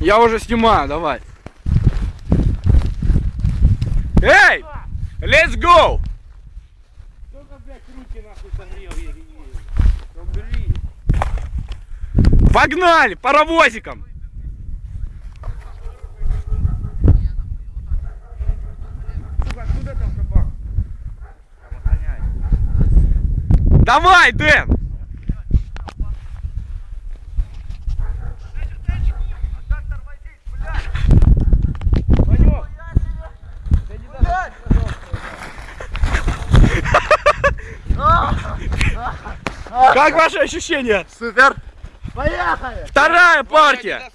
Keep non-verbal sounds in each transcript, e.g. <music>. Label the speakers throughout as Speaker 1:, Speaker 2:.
Speaker 1: Я уже снимаю, давай. Эй! Let's go!
Speaker 2: Только, блядь, руки нахуй согрел, еле Убери.
Speaker 1: Погнали! Паровозиком! Давай, Дэн! Как ваши ощущения?
Speaker 3: Супер! Поехали!
Speaker 1: Вторая партия!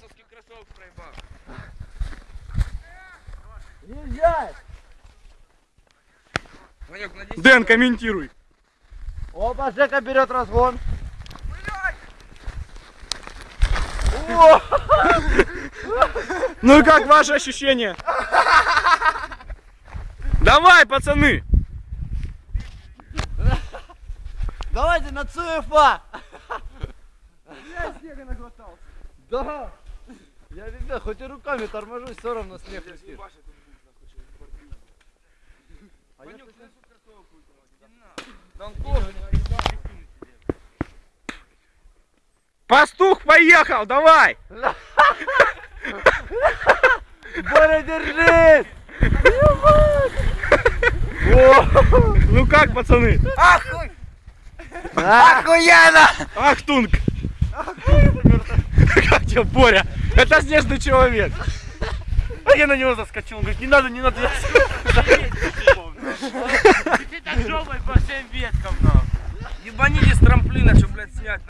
Speaker 1: Дэн, комментируй.
Speaker 3: Опа, Жека берет разгон.
Speaker 1: Ну и как ваши ощущения? Давай, пацаны!
Speaker 3: Давайте на ЦФА! Я снега наглотался. Да! Я ребят, хоть и руками торможусь, все равно снег летит.
Speaker 1: Пастух поехал, давай!
Speaker 3: Боря, держись! <laughs>
Speaker 1: Ну как, пацаны?
Speaker 3: Охуенно!
Speaker 1: Ахтунг! Как тебе, Боря? Это снежный человек.
Speaker 2: А я на него заскочил, он говорит, не надо, не надо, я Ты так жопой по всем веткам, нахуй. Ебанили с трамплина, чтобы, блядь, снять.